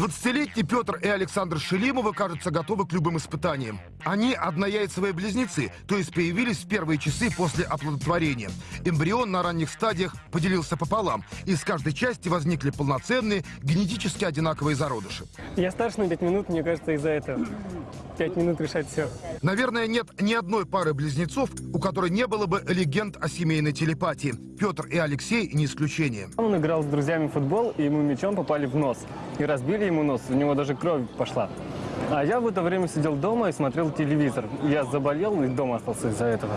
20-летний Петр и Александр Шелимовы, кажется, готовы к любым испытаниям. Они однояйцевые близнецы, то есть появились в первые часы после оплодотворения. Эмбрион на ранних стадиях поделился пополам. Из каждой части возникли полноценные, генетически одинаковые зародыши. Я старше на 5 минут, мне кажется, из-за этого. 5 минут решать все. Наверное, нет ни одной пары близнецов, у которой не было бы легенд о семейной телепатии. Петр и Алексей не исключение. Он играл с друзьями в футбол, и ему мячом попали в нос. И разбили ему нос, у него даже кровь пошла. А я в это время сидел дома и смотрел телевизор. Я заболел и дома остался из-за этого.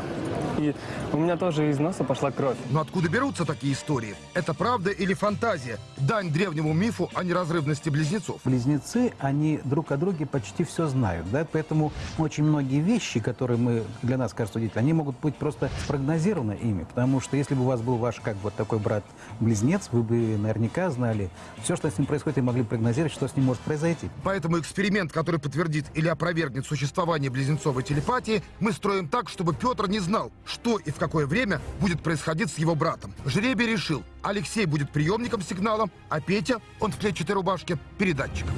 И у меня тоже из носа пошла кровь. Но откуда берутся такие истории? Это правда или фантазия? Дань древнему мифу о неразрывности близнецов. Близнецы, они друг о друге почти все знают, да, поэтому очень многие вещи, которые мы, для нас кажутся удивительными, они могут быть просто спрогнозированы ими, потому что если бы у вас был ваш, как вот такой брат-близнец, вы бы наверняка знали все, что с ним происходит, и могли прогнозировать, что с ним может произойти. Поэтому эксперимент, который подтвердит или опровергнет существование близнецовой телепатии, мы строим так, чтобы Петр не знал, что и в какое время будет происходить с его братом. Жребий решил, Алексей будет приемником сигнала, а Петя, он в клетчатой рубашке, передатчиком.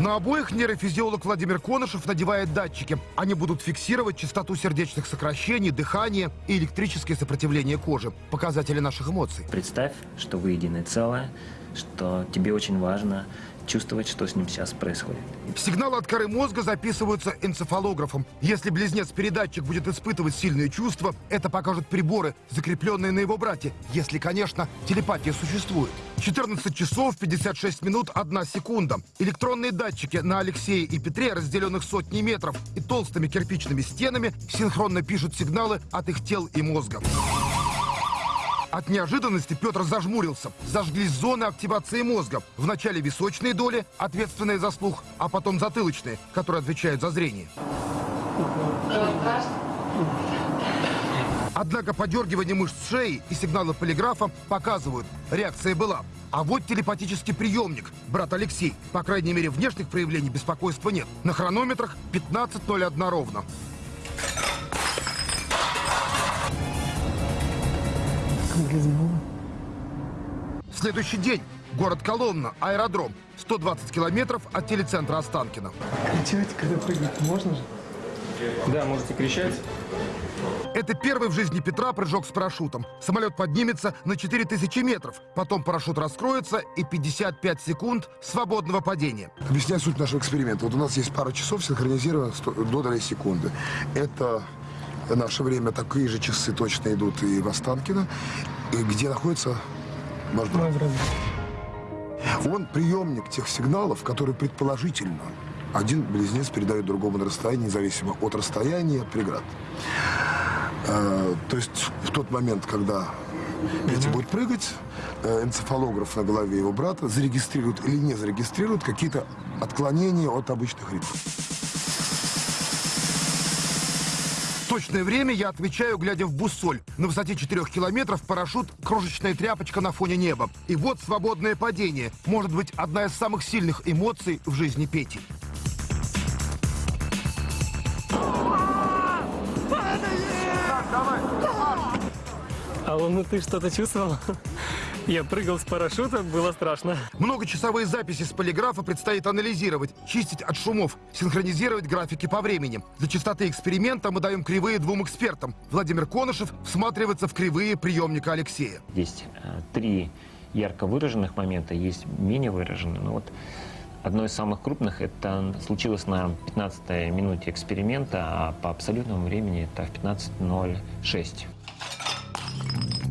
На обоих нейрофизиолог Владимир Конышев надевает датчики. Они будут фиксировать частоту сердечных сокращений, дыхание и электрическое сопротивление кожи. Показатели наших эмоций. Представь, что вы единое целое, что тебе очень важно чувствовать, что с ним сейчас происходит. Сигналы от коры мозга записываются энцефалографом. Если близнец-передатчик будет испытывать сильные чувства, это покажут приборы, закрепленные на его брате. Если, конечно, телепатия существует. 14 часов 56 минут 1 секунда. Электронные датчики на Алексее и Петре, разделенных сотни метров, и толстыми кирпичными стенами, синхронно пишут сигналы от их тел и мозга. От неожиданности Петр зажмурился. Зажглись зоны активации мозга. Вначале височные доли, ответственные за слух, а потом затылочные, которые отвечают за зрение. Однако подергивание мышц шеи и сигналы полиграфа показывают, реакция была. А вот телепатический приемник, брат Алексей. По крайней мере, внешних проявлений беспокойства нет. На хронометрах 15.01 ровно. Следующий день. Город Коломна, аэродром. 120 километров от телецентра Останкино. Кричать, когда прыгать, можно же? Да, можете кричать. Это первый в жизни Петра прыжок с парашютом. Самолет поднимется на 4000 метров. Потом парашют раскроется и 55 секунд свободного падения. Объясняю суть нашего эксперимента. Вот у нас есть пара часов синхронизировано до долей секунды. Это наше время такие же часы точно идут и в Останкино, где находится брат. Он приемник тех сигналов, которые предположительно один близнец передает другому на расстоянии, независимо от расстояния, от преград. Э, то есть в тот момент, когда Петя будет прыгать, э, энцефалограф на голове его брата зарегистрирует или не зарегистрирует какие-то отклонения от обычных ритмов. Точное время я отвечаю, глядя в буссоль. На высоте 4 километров парашют – крошечная тряпочка на фоне неба. И вот свободное падение. Может быть, одна из самых сильных эмоций в жизни Пети. Алло, ну ты что-то чувствовал? Я прыгал с парашюта, было страшно. Многочасовые записи с полиграфа предстоит анализировать, чистить от шумов, синхронизировать графики по времени. Для чистоты эксперимента мы даем кривые двум экспертам. Владимир Конышев всматривается в кривые приемника Алексея. Есть э, три ярко выраженных момента, есть менее выраженные. Но вот одно из самых крупных это случилось на 15 минуте эксперимента, а по абсолютному времени это в 15.06.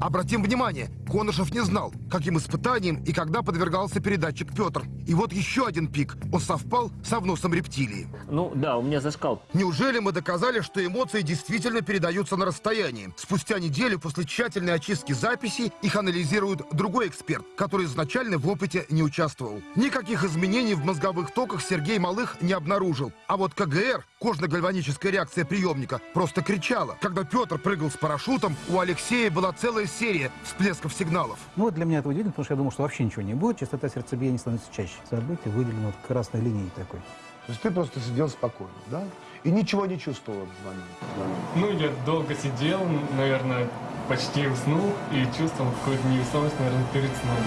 Обратим внимание, Конышев не знал, каким испытанием и когда подвергался передатчик Петр. И вот еще один пик. Он совпал со вносом рептилии. Ну да, у меня зашкал. Неужели мы доказали, что эмоции действительно передаются на расстоянии? Спустя неделю после тщательной очистки записей их анализирует другой эксперт, который изначально в опыте не участвовал. Никаких изменений в мозговых токах Сергей Малых не обнаружил. А вот КГР, кожно-гальваническая реакция приемника, просто кричала. Когда Петр прыгал с парашютом, у Алексея была целая серия всплесков сигналов. Ну, для меня это удивительно, потому что я думал, что вообще ничего не будет. Частота сердцебиения становится чаще. Событие выделено вот красной линией такой. То есть ты просто сидел спокойно, да? И ничего не чувствовал в момент. Ну, я долго сидел, наверное, почти уснул и чувствовал какую-то неусталость, наверное, перед сном.